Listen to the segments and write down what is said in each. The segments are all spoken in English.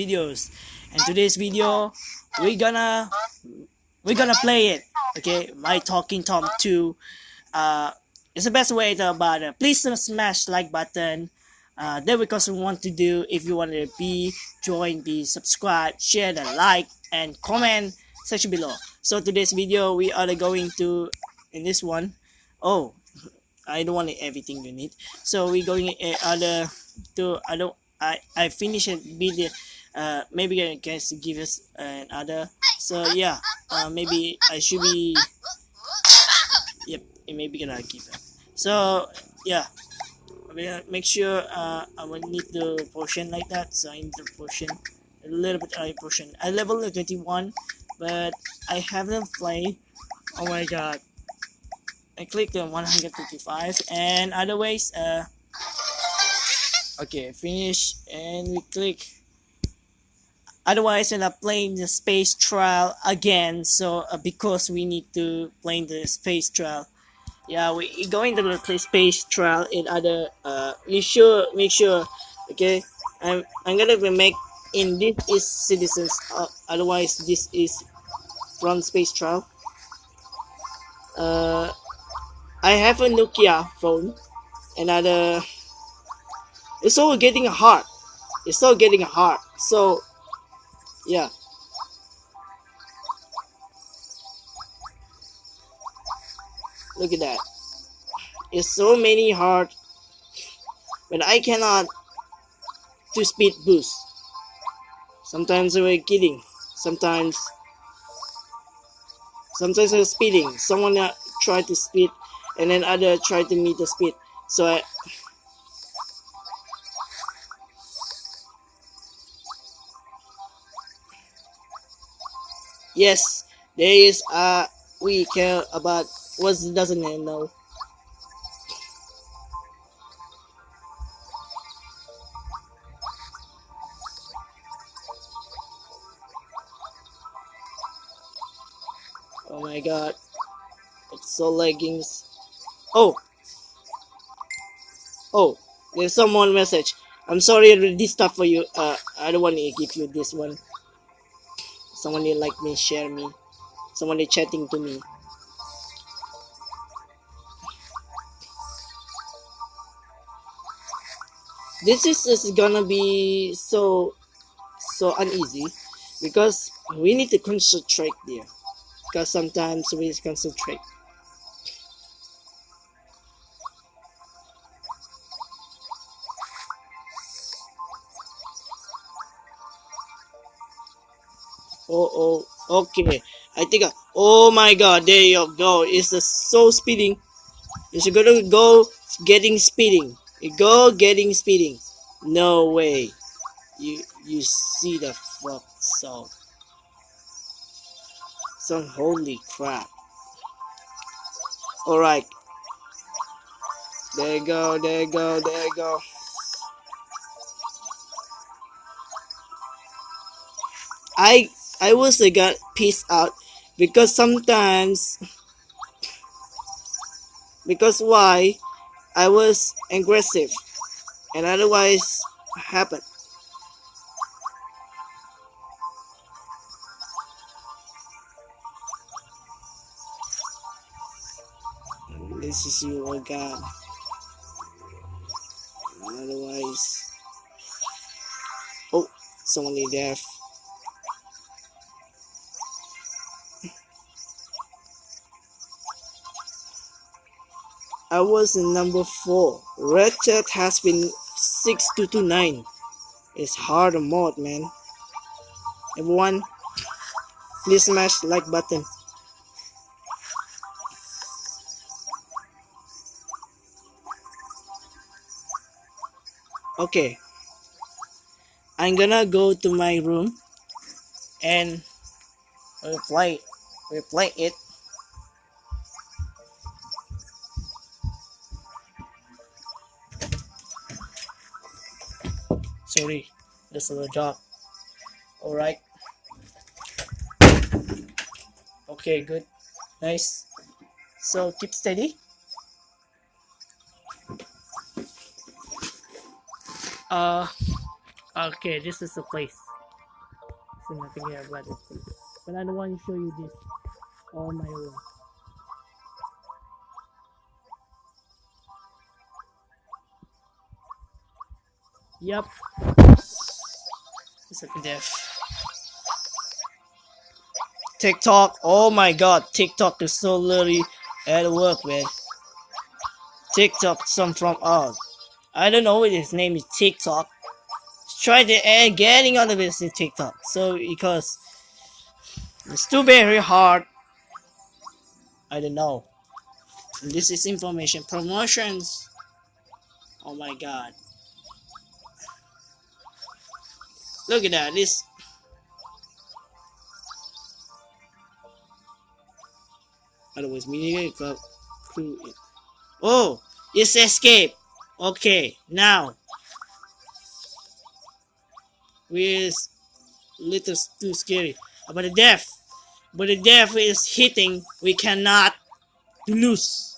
videos. And today's video we're gonna we're gonna play it okay? My talking tom 2 uh it's the best way to about it. Please smash like button. Uh there we some want to do if you want to be join be subscribe share the like and comment section below. So today's video we are going to in this one oh I don't want everything you need. So we're going uh, other to I don't I I finish it video uh maybe you guys give us another so yeah uh maybe I should be yep maybe gonna give it so yeah make sure uh I will need the potion like that. So I need the potion, a little bit high potion. I level 21 but I haven't played. Oh my god. I click the 155 and otherwise uh okay finish and we click otherwise we're not playing the space trial again so uh, because we need to play the space trial yeah we going to play space trial in other uh you sure make sure okay i'm i'm gonna make in this is citizens uh, otherwise this is from space trial uh I have a Nokia phone. Another. It's all getting hard. It's all getting hard. So, yeah. Look at that. It's so many hard. But I cannot to speed boost. Sometimes we're kidding. Sometimes sometimes we're speeding. Someone uh, try to speed and then other try to meet the speed so I yes there is uh we care about what doesn't know oh my god it's so leggings Oh. Oh, there's someone message. I'm sorry I read this stuff for you. Uh, I don't want to give you this one. Someone they like me, share me. Someone they chatting to me. This is, is gonna be so so uneasy because we need to concentrate there. Because sometimes we concentrate. Oh oh okay. I think uh, oh my god there you go. It's uh, so speeding. It's gonna go getting speeding. It go getting speeding. No way. You you see the fuck so some holy crap. All right. There you go there you go there you go. I I was a got pissed out because sometimes because why I was aggressive and otherwise happened. This is you, oh God. Otherwise, oh, someone left. I was in number 4. Red chat has been 6229. It's hard mode, man. Everyone, please smash like button. Okay. I'm gonna go to my room and replay replay it sorry this is a job. All right okay good. Nice. So keep steady. Uh okay this is the place. Nothing here. But I don't want to show you this all my own. Yep. It's a death. TikTok. Oh my god, TikTok is so literally at work, man. TikTok, some from oh, I don't know what his name is. TikTok. Try to add getting on the this in TikTok. So because it's too very hard. I don't know. This is information promotions. Oh my god. Look at that. This. Otherwise, media club crew. Oh, it's escape. Okay, now. With little too scary. But the death. But the death is hitting. We cannot lose.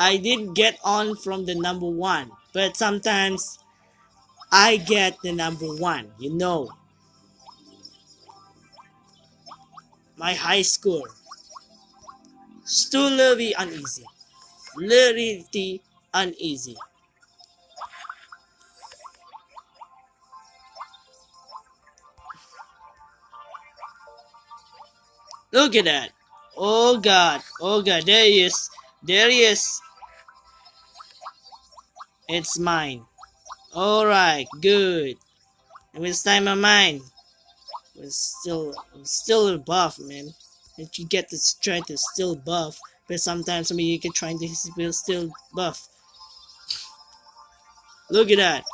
I did get on from the number one, but sometimes I get the number one, you know. My high score. Still very uneasy. Literally uneasy. Look at that. Oh god. Oh god. There he is. There he is. It's mine. Alright, good. And this time of mine. It's still still buff, man. If you get the strength, it's still buff. But sometimes I mean you can try to still buff. Look at that.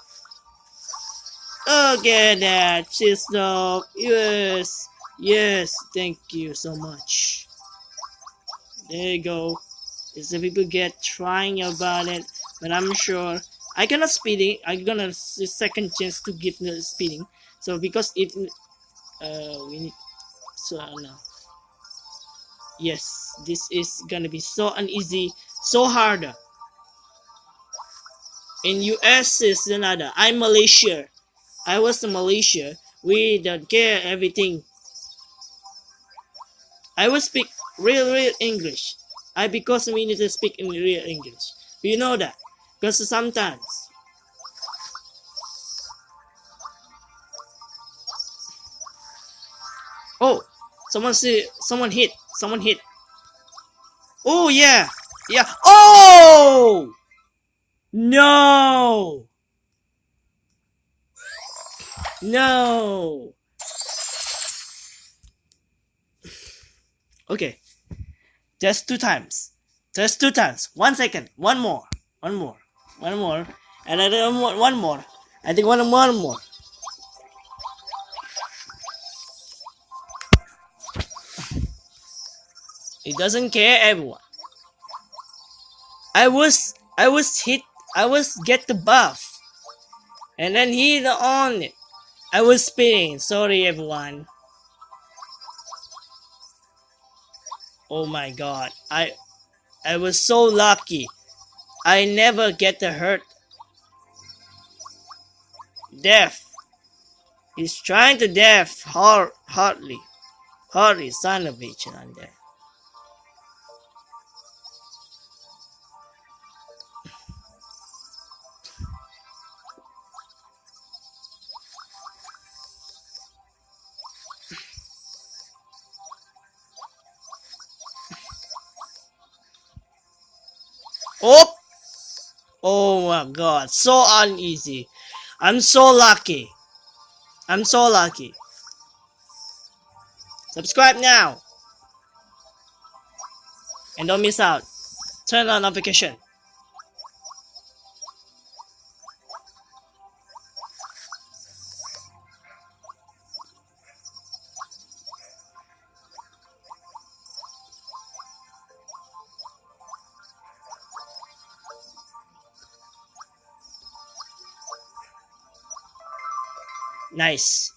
Look at that, Chisdog. Yes. Yes. Thank you so much. There you go. Is the people get trying about it but I'm sure I gonna speeding I gonna second chance to give the speeding. So because if uh we need so uh, no yes this is gonna be so uneasy so harder in US is another. I'm Malaysia. I was in Malaysia. We don't care everything. I will speak real real English. I because we need to speak in real English. You know that because sometimes Oh, someone see someone hit. Someone hit. Oh yeah. Yeah. Oh! No. No. Okay. Just two times. Just two times. One second. One more. One more. One more. And I don't want one more. I think one, one more. He doesn't care everyone. I was I was hit I was get the buff. And then he on it. I was spinning. Sorry everyone. Oh my god. I I was so lucky. I never get the hurt. Death. He's trying to death hard, hardly. Hardly, son of bitch, there. Oh! Oh my god, so uneasy. I'm so lucky. I'm so lucky. Subscribe now. And don't miss out. Turn on notification. Nice.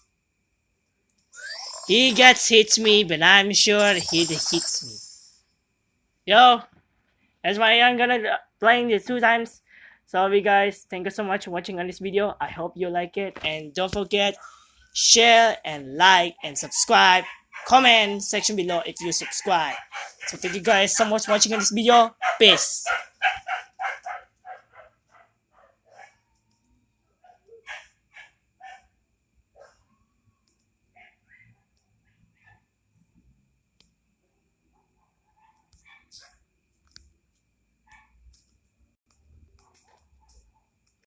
He gets hits me, but I'm sure he hits me. Yo, that's why I'm gonna playing this two times. Sorry guys, thank you so much for watching on this video. I hope you like it and don't forget share and like and subscribe. Comment section below if you subscribe. So thank you guys so much for watching on this video. Peace.